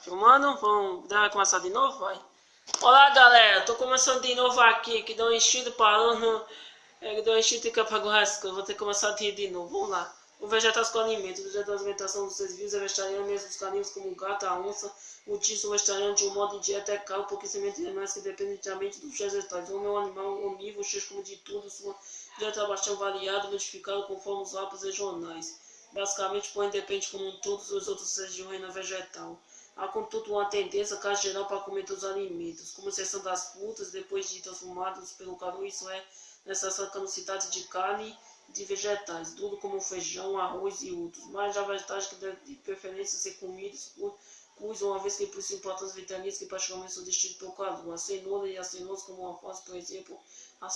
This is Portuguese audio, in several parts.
Filmando? Vamos dar começar de novo? Vai. Olá galera, tô começando de novo aqui, que deu um enchido parando, é, que deu um enchido de apagou rasca, vou ter que começar de, de novo, vamos lá. O vegetais com alimentos, o vegetal de alimentação dos seres vivos é vegetariano, mesmo os caninos como o gato, a onça, o tiço vegetariano de um modo de dieta é caro, porque semente de animais que independentemente dos vegetais. O homem é animal onívoro, cheio como de tudo, sua dieta é bastante variada, modificada conforme os hábitos regionais. Basicamente, porém, depende como todos os outros seres de reino vegetal. Há, contudo, uma tendência, caso geral, para comer todos os alimentos, como exceção das frutas, depois de transformadas pelo calor, isso é necessária caducidade de carne de vegetais, tudo como feijão, arroz e outros, mas já vegetais que de preferência ser comidos por cuis, uma vez que possuem plantas vitaminas que praticamente são destruídas pelo calor. A cenoura e a cenoura, como uma alface, por exemplo,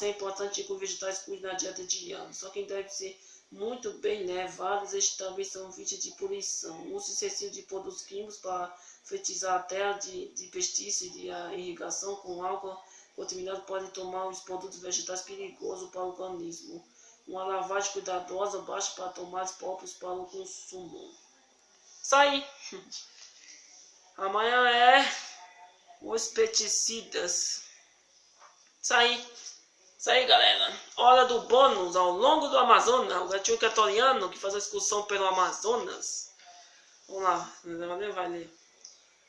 é importante incluir vegetais cuis na dieta diária. Só quem deve ser muito bem nevados, estes também são vítimas de poluição. O uso excessivo de produtos químicos para fertilizar a terra de, de e a irrigação com água contaminada pode tomar os produtos vegetais perigosos para o organismo. Uma lavagem cuidadosa basta para tomates próprios para o consumo. Aí. Amanhã é os pesticidas. Isso aí. Isso aí, galera. Hora do bônus ao longo do Amazonas. O gatinho equatoriano que faz a excursão pelo Amazonas. Vamos lá. Vai ler.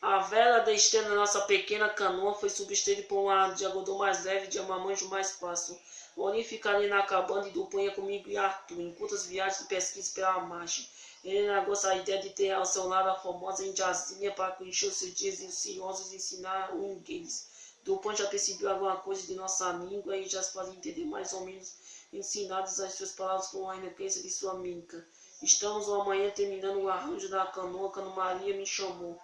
A vela da esteira da nossa pequena canoa foi substituída por uma de algodão mais leve de amamanjo mais fácil. Oni ficaria na cabana e Duponha comigo e Arthur, em curtas viagens de pesquisa pela margem. Ele negou a ideia de ter ao seu lado a famosa indiazinha para encher os seus dias ansiosos e ensinar o inglês. Dupont já percebeu alguma coisa de nossa língua e já se fazia entender mais ou menos ensinadas as suas palavras com a eloquência de sua minca. Estamos uma manhã terminando o arranjo da canoa quando Maria me chamou.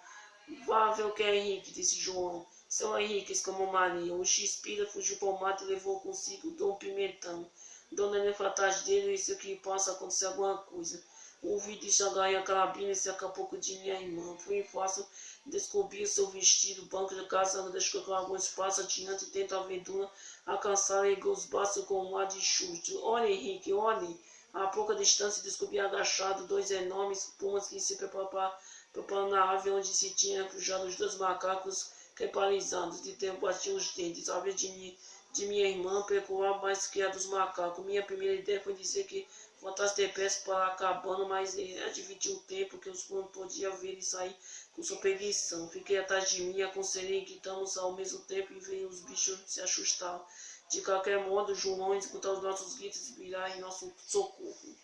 O que é Henrique, disse João. Seu Henrique, exclamou Maria. O X-Pira fugiu para o mato e levou consigo Dom Pimentão. Dona Helena foi atrás dele e disse que possa acontecer alguma coisa. Ouvi de Xangai a carabina e se pouco de minha irmã. Fui fácil descobrir seu vestido, banco de casa, deixou com algum espaço adiante e tenta a aventura alcançar e os braços com um ar de chute. Olha, Henrique, olhe. A pouca distância descobri agachado dois enormes pumas que se preparavam preparando a ave onde se tinha refugiado os dois macacos repalizados. De tempo batiam os dentes. A vez de, de minha irmã percoar mais que a dos macacos. Minha primeira ideia foi dizer que voltasse depressa para a cabana, mas admitiu o tempo que os planos podiam ver e sair com sua perdição. Fiquei atrás de mim, aconselhei que estamos ao mesmo tempo e veio os bichos se assustar. De qualquer modo, João escutar os nossos gritos e virar em nosso socorro.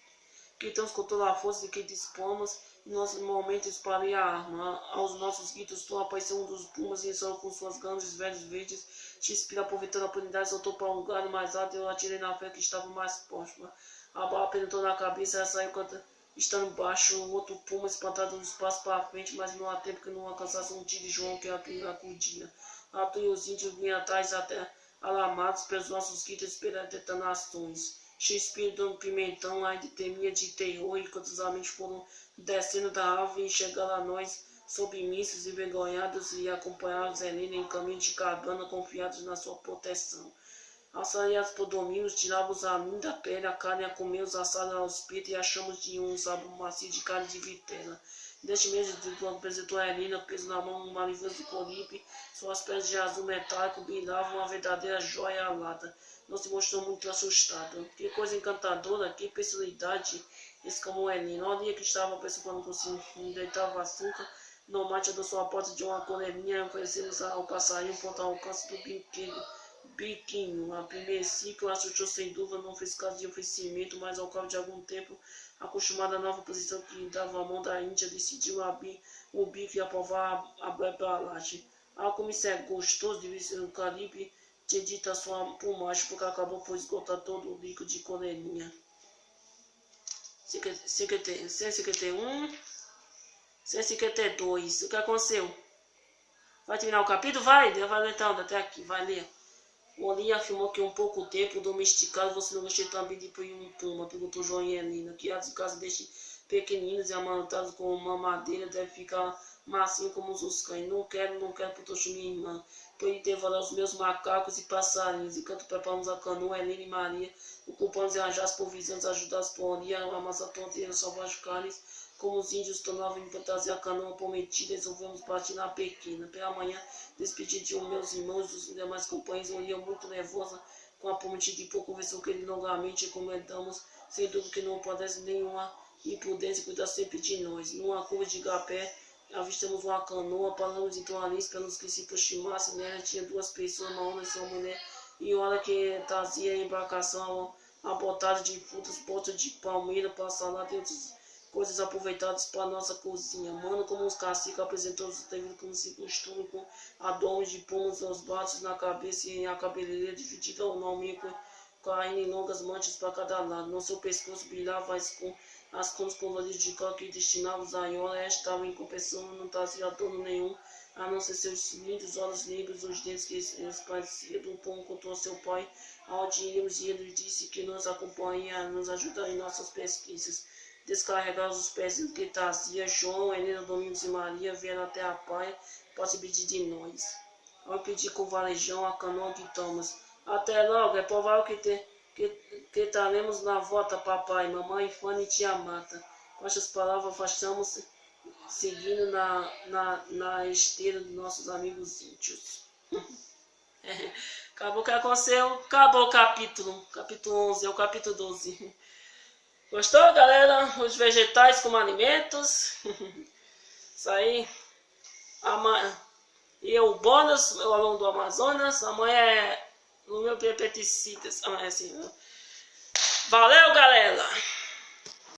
Com toda a força de que dispomos nós momento espalhei a arma. Aos nossos gritos, tu apareceu um dos pumas e só com suas grandes velhos verdes. X-Pira, aproveitando a oportunidade, soltou para um lugar mais alto e eu atirei na fé que estava mais próxima. A bala penetrou na cabeça e saiu quando, estando baixo. O outro puma espantado nos passos para frente, mas não há tempo que não alcançasse um tiro de João que acudia. Arthur e os índios vinham atrás até alamados pelos nossos gritos esperando detonações. Shakespeare dando pimentão ainda temia de terror enquanto os homens foram descendo da árvore e chegando a nós submissos e envergonhados e acompanhados Helena em caminho de cabana confiados na sua proteção. Assalhados por domínios, tirávamos a linda pele, a carne a comer os assados aos peitos e achamos de um sabor macio de carne de vitela. Neste mês de quando apresentou a Helena, preso na mão um maravilhoso colipe, suas pernas de azul metálico brilhavam uma verdadeira joia alada não se mostrou muito assustado. Que coisa encantadora, que personalidade, exclamou Helena. Olha que estava preocupando com si, deitava açúcar. No mate da sua porta de uma colelinha, oferecemos ao passarinho ponto ao alcance do biquinho. biquinho. A primeiro ciclo assustou sem dúvida, não fez caso de oferecimento, mas ao cabo de algum tempo, acostumada à nova posição que dava a mão da Índia, decidiu abrir o bico e aprovar a, a, como isso é gostoso, disse o Caribe tinha dito a sua plumagem porque acabou por esgotar todo o líquido de coleirinha. 151, 152. O que aconteceu? Vai terminar o capítulo? Vai, ler então, até aqui, vai ler. O Oli afirmou que um pouco tempo domesticado você não gostou também de ir um puma, perguntou João e Helena, que as casas destes pequeninos e amantados com uma madeira deve ficar macio como os cães. Não quero, não quero, porque minha irmã por intervalar os meus macacos e passarinhos, enquanto preparamos a canoa, Helena e Maria, ocupamos e arranjar as provisões, ajudar as por a amassar tonteira, salvar as carnes, Como os índios tornavam para trazer a canoa prometida, resolvemos partir na pequena. Pela manhã, despedi de um meus irmãos dos demais companheiros, ia muito nervosa com a prometida e pouco conversou com ele longamente e comentamos, sem dúvida que não padece nenhuma imprudência cuidar sempre de nós. Numa curva de gapé, avistamos uma canoa, paramos então ali, esperamos que se aproximasse, nela tinha duas pessoas, uma homem e uma mulher, e hora que trazia a embarcação abotada de frutas, botas de palmeira para salada e outras coisas aproveitadas para nossa cozinha. Mano, como os caciques apresentou os devido como se costume, com adornos de pomos aos bates na cabeça e a cabeleira dividida ao nome caindo em longas manchas para cada lado. No seu pescoço brilhava com as cores coloridas de coque que destinavam a Iola estavam em compensação, não trazia adorno nenhum, a não ser seus lindos olhos negros, os dentes que pareciam do pão contou seu pai, iríamos e ele disse que nos acompanha nos ajudar em nossas pesquisas descarregar os pés que trazia João, Helena, Domingos e Maria vieram até a praia para se pedir de nós. Ao pedir com o varejão a canoa de Thomas. Até logo, é provável que, te, que, que estaremos na volta, papai, mamãe, Fanny e tia Mata. Com estas palavras, afastamos seguindo na, na, na esteira dos nossos amigos índios. acabou o que aconteceu, acabou o capítulo, capítulo 11, é o capítulo 12. Gostou, galera? Os vegetais como alimentos. Isso aí. Amanhã. E o bônus, o aluno do Amazonas. Amanhã é o meu pesticidas. Amanhã é assim. Valeu, galera!